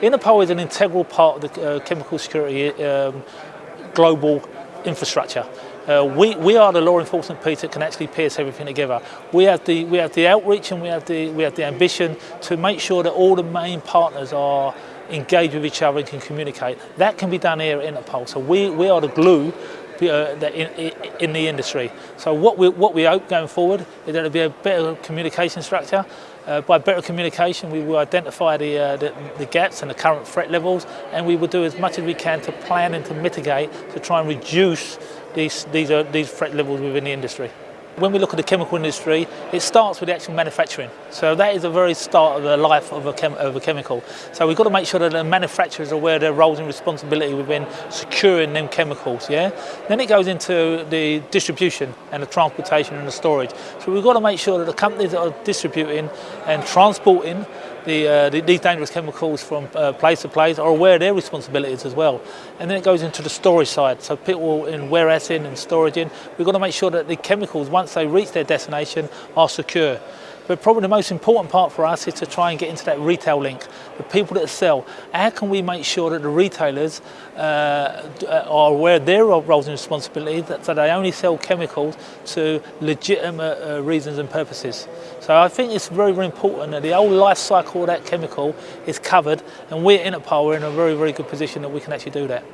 Interpol is an integral part of the uh, chemical security um, global infrastructure. Uh, we, we are the law enforcement piece that can actually piece everything together. We have the we have the outreach and we have the we have the ambition to make sure that all the main partners are engaged with each other and can communicate. That can be done here at Interpol. So we, we are the glue in, in, the industry. So what we, what we hope going forward is that there'll be a better communication structure. Uh, by better communication, we will identify the, uh, the, the, gaps and the current threat levels, and we will do as much as we can to plan and to mitigate to try and reduce these, these, uh, these threat levels within the industry. When we look at the chemical industry, it starts with the actual manufacturing. So that is the very start of the life of a, of a chemical. So we've got to make sure that the manufacturers are aware of their roles and responsibility within securing them chemicals, yeah? Then it goes into the distribution and the transportation and the storage. So we've got to make sure that the companies that are distributing and transporting the, uh, the, these dangerous chemicals from uh, place to place are aware of their responsibilities as well. And then it goes into the storage side. So people in warehousing and storage in, we've got to make sure that the chemicals, once they reach their destination, are secure. But probably the most important part for us is to try and get into that retail link, the people that sell. How can we make sure that the retailers uh, are aware of their roles and responsibilities, that, so they only sell chemicals to legitimate uh, reasons and purposes. So I think it's very, very important that the whole life cycle of that chemical is covered, and we at Interpol are in a very, very good position that we can actually do that.